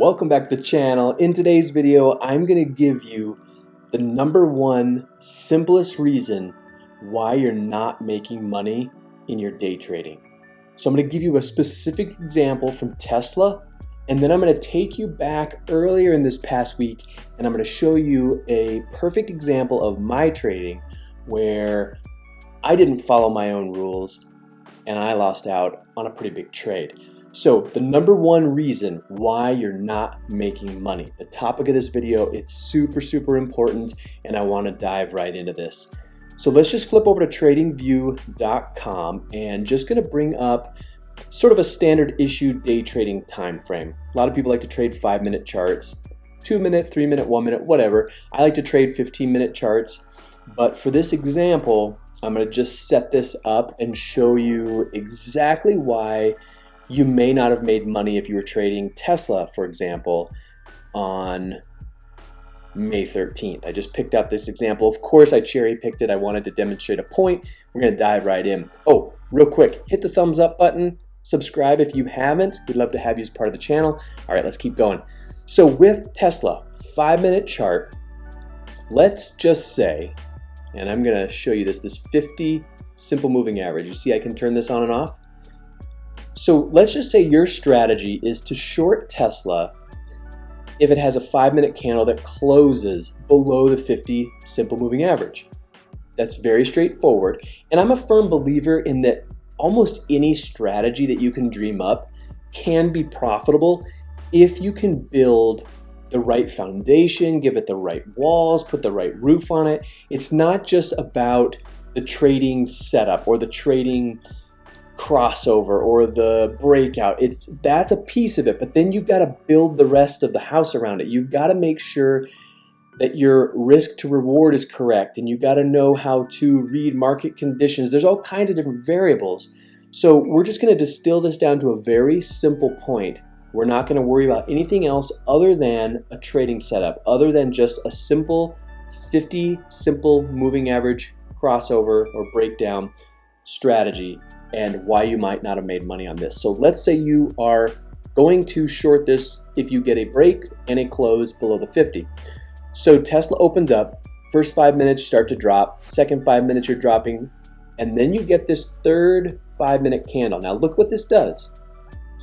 Welcome back to the channel. In today's video, I'm going to give you the number one simplest reason why you're not making money in your day trading. So I'm going to give you a specific example from Tesla, and then I'm going to take you back earlier in this past week, and I'm going to show you a perfect example of my trading where I didn't follow my own rules and I lost out on a pretty big trade. So the number one reason why you're not making money, the topic of this video, it's super, super important and I wanna dive right into this. So let's just flip over to tradingview.com and just gonna bring up sort of a standard issue day trading time frame. A lot of people like to trade five minute charts, two minute, three minute, one minute, whatever. I like to trade 15 minute charts, but for this example, I'm gonna just set this up and show you exactly why you may not have made money if you were trading Tesla, for example, on May 13th. I just picked out this example. Of course, I cherry picked it. I wanted to demonstrate a point. We're going to dive right in. Oh, real quick, hit the thumbs up button. Subscribe if you haven't. We'd love to have you as part of the channel. All right, let's keep going. So with Tesla, five minute chart, let's just say, and I'm going to show you this, this 50 simple moving average. You see I can turn this on and off? So let's just say your strategy is to short Tesla if it has a five minute candle that closes below the 50 simple moving average. That's very straightforward. And I'm a firm believer in that almost any strategy that you can dream up can be profitable if you can build the right foundation, give it the right walls, put the right roof on it. It's not just about the trading setup or the trading crossover or the breakout. It's that's a piece of it, but then you've got to build the rest of the house around it. You've got to make sure that your risk to reward is correct and you've got to know how to read market conditions. There's all kinds of different variables. So we're just going to distill this down to a very simple point. We're not going to worry about anything else other than a trading setup, other than just a simple 50 simple moving average crossover or breakdown strategy and why you might not have made money on this. So let's say you are going to short this if you get a break and a close below the 50. So Tesla opens up, first five minutes start to drop, second five minutes you're dropping, and then you get this third five minute candle. Now look what this does.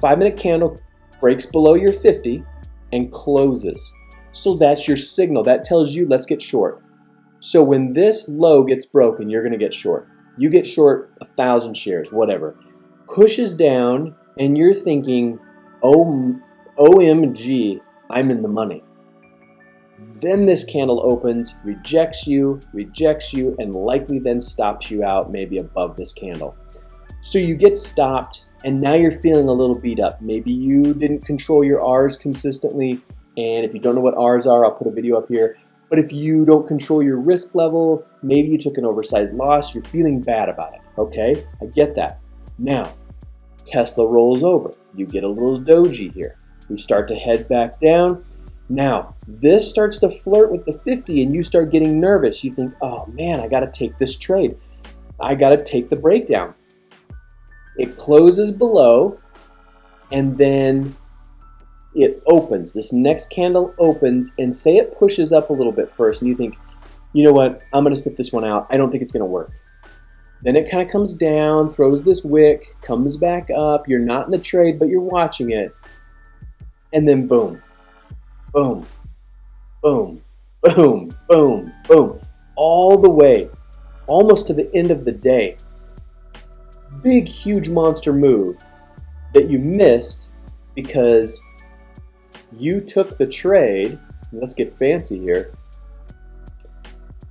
Five minute candle breaks below your 50 and closes. So that's your signal. That tells you let's get short. So when this low gets broken, you're gonna get short you get short a thousand shares, whatever, pushes down, and you're thinking, oh, OMG, I'm in the money. Then this candle opens, rejects you, rejects you, and likely then stops you out maybe above this candle. So you get stopped, and now you're feeling a little beat up. Maybe you didn't control your R's consistently, and if you don't know what R's are, I'll put a video up here. But if you don't control your risk level, maybe you took an oversized loss, you're feeling bad about it. Okay, I get that. Now, Tesla rolls over. You get a little doji here. We start to head back down. Now, this starts to flirt with the 50 and you start getting nervous. You think, oh man, I got to take this trade. I got to take the breakdown. It closes below and then it opens. This next candle opens and say it pushes up a little bit first and you think, you know what, I'm going to sit this one out. I don't think it's going to work. Then it kind of comes down, throws this wick, comes back up. You're not in the trade, but you're watching it. And then boom, boom, boom, boom, boom, boom, all the way, almost to the end of the day. Big, huge monster move that you missed because you took the trade, let's get fancy here,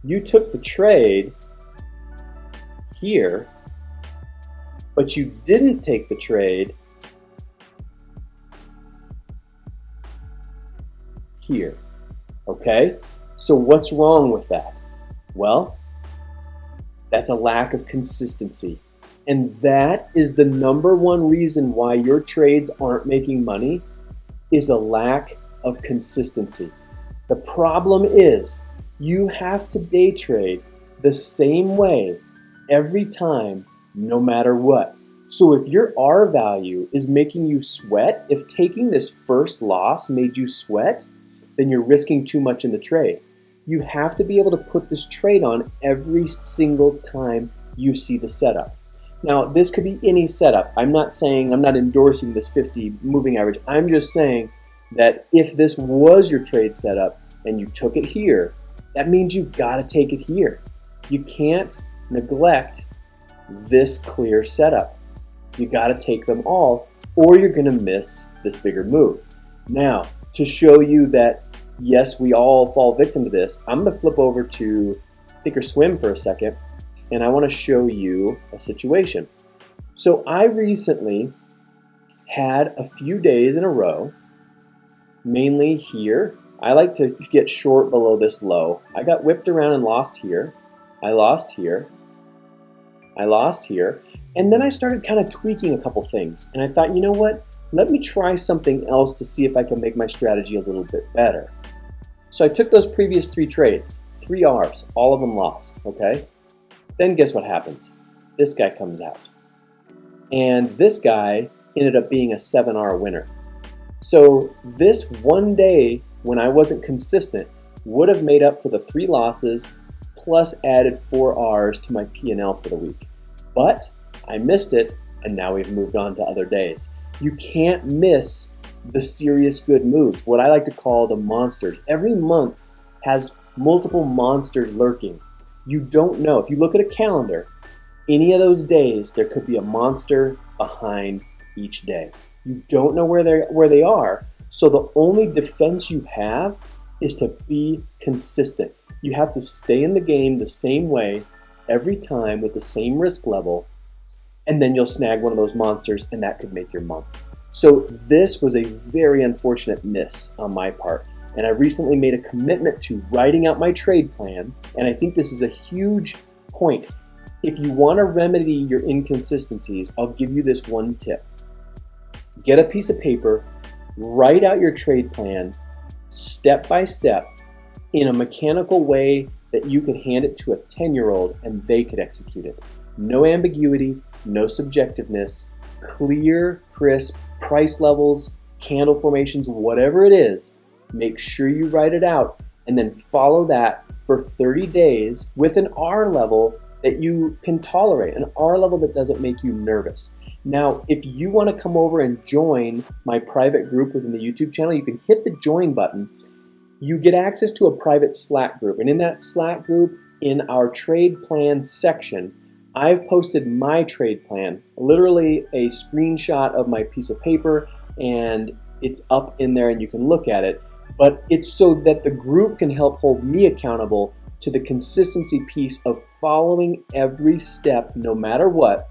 you took the trade here, but you didn't take the trade here. Okay? So what's wrong with that? Well, that's a lack of consistency. And that is the number one reason why your trades aren't making money is a lack of consistency. The problem is you have to day trade the same way every time, no matter what. So if your R value is making you sweat, if taking this first loss made you sweat, then you're risking too much in the trade. You have to be able to put this trade on every single time you see the setup. Now, this could be any setup. I'm not saying, I'm not endorsing this 50 moving average. I'm just saying that if this was your trade setup and you took it here, that means you've got to take it here. You can't neglect this clear setup. You got to take them all or you're going to miss this bigger move. Now, to show you that yes, we all fall victim to this, I'm going to flip over to Thinkorswim for a second and I want to show you a situation. So I recently had a few days in a row, mainly here. I like to get short below this low. I got whipped around and lost here. I lost here. I lost here. And then I started kind of tweaking a couple things. And I thought, you know what? Let me try something else to see if I can make my strategy a little bit better. So I took those previous three trades, three R's, all of them lost, okay? Then guess what happens? This guy comes out. And this guy ended up being a 7R winner. So this one day when I wasn't consistent would have made up for the three losses plus added four R's to my P&L for the week. But I missed it and now we've moved on to other days. You can't miss the serious good moves, what I like to call the monsters. Every month has multiple monsters lurking you don't know. If you look at a calendar, any of those days, there could be a monster behind each day. You don't know where they where they are, so the only defense you have is to be consistent. You have to stay in the game the same way every time with the same risk level, and then you'll snag one of those monsters, and that could make your month. So this was a very unfortunate miss on my part and I recently made a commitment to writing out my trade plan, and I think this is a huge point. If you want to remedy your inconsistencies, I'll give you this one tip. Get a piece of paper, write out your trade plan step by step in a mechanical way that you could hand it to a 10-year-old and they could execute it. No ambiguity, no subjectiveness, clear, crisp, price levels, candle formations, whatever it is, Make sure you write it out and then follow that for 30 days with an R level that you can tolerate, an R level that doesn't make you nervous. Now, if you want to come over and join my private group within the YouTube channel, you can hit the join button. You get access to a private Slack group, and in that Slack group, in our trade plan section, I've posted my trade plan, literally a screenshot of my piece of paper, and it's up in there and you can look at it but it's so that the group can help hold me accountable to the consistency piece of following every step no matter what.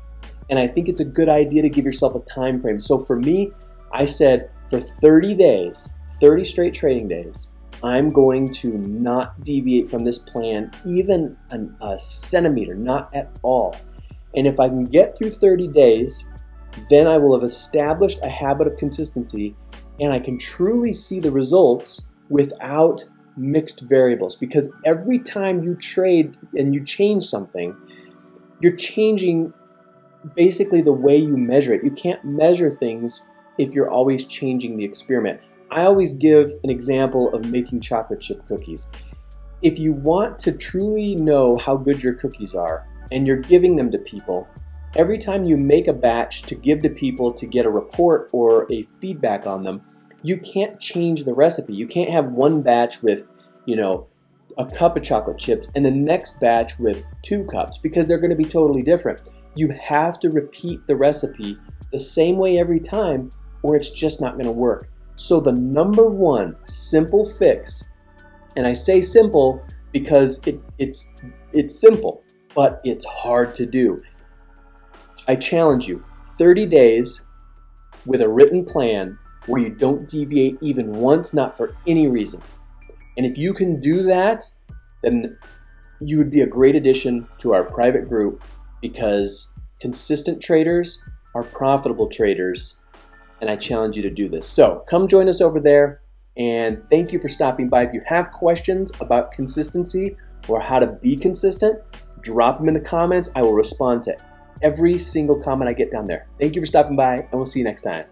And I think it's a good idea to give yourself a time frame. So for me, I said for 30 days, 30 straight trading days, I'm going to not deviate from this plan even an, a centimeter, not at all. And if I can get through 30 days, then I will have established a habit of consistency and I can truly see the results without mixed variables because every time you trade and you change something, you're changing basically the way you measure it. You can't measure things if you're always changing the experiment. I always give an example of making chocolate chip cookies. If you want to truly know how good your cookies are and you're giving them to people, Every time you make a batch to give to people to get a report or a feedback on them, you can't change the recipe. You can't have one batch with, you know, a cup of chocolate chips and the next batch with two cups because they're going to be totally different. You have to repeat the recipe the same way every time or it's just not going to work. So the number one simple fix, and I say simple because it, it's, it's simple, but it's hard to do. I challenge you 30 days with a written plan where you don't deviate even once, not for any reason. And if you can do that, then you would be a great addition to our private group because consistent traders are profitable traders and I challenge you to do this. So come join us over there and thank you for stopping by. If you have questions about consistency or how to be consistent, drop them in the comments. I will respond to every single comment I get down there. Thank you for stopping by, and we'll see you next time.